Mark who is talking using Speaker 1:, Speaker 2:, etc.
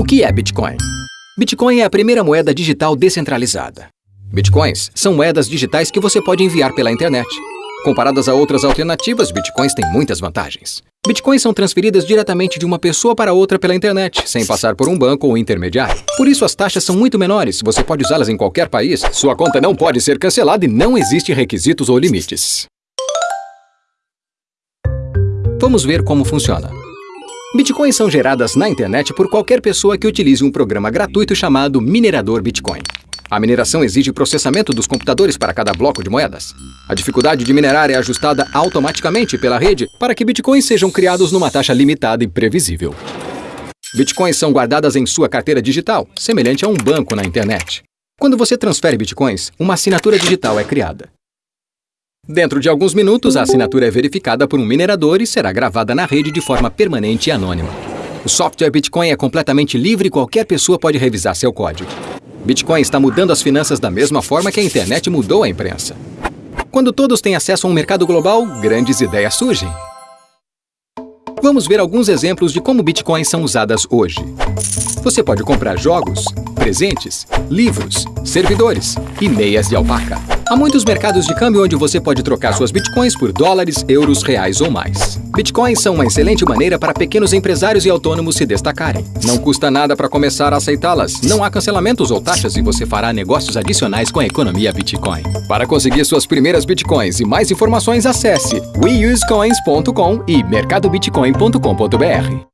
Speaker 1: O que é Bitcoin? Bitcoin é a primeira moeda digital descentralizada. Bitcoins são moedas digitais que você pode enviar pela internet. Comparadas a outras alternativas, bitcoins têm muitas vantagens. Bitcoins são transferidas diretamente de uma pessoa para outra pela internet, sem passar por um banco ou intermediário. Por isso, as taxas são muito menores, você pode usá-las em qualquer país, sua conta não pode ser cancelada e não existem requisitos ou limites. Vamos ver como funciona. Bitcoins são geradas na internet por qualquer pessoa que utilize um programa gratuito chamado Minerador Bitcoin. A mineração exige processamento dos computadores para cada bloco de moedas. A dificuldade de minerar é ajustada automaticamente pela rede para que bitcoins sejam criados numa taxa limitada e previsível. Bitcoins são guardadas em sua carteira digital, semelhante a um banco na internet. Quando você transfere bitcoins, uma assinatura digital é criada. Dentro de alguns minutos, a assinatura é verificada por um minerador e será gravada na rede de forma permanente e anônima. O software Bitcoin é completamente livre e qualquer pessoa pode revisar seu código. Bitcoin está mudando as finanças da mesma forma que a internet mudou a imprensa. Quando todos têm acesso a um mercado global, grandes ideias surgem. Vamos ver alguns exemplos de como bitcoins são usadas hoje. Você pode comprar jogos, presentes, livros, servidores e meias de alpaca. Há muitos mercados de câmbio onde você pode trocar suas bitcoins por dólares, euros, reais ou mais. Bitcoins são uma excelente maneira para pequenos empresários e autônomos se destacarem. Não custa nada para começar a aceitá-las, não há cancelamentos ou taxas e você fará negócios adicionais com a economia Bitcoin. Para conseguir suas primeiras bitcoins e mais informações, acesse weusecoins.com e mercadobitcoin.com.br.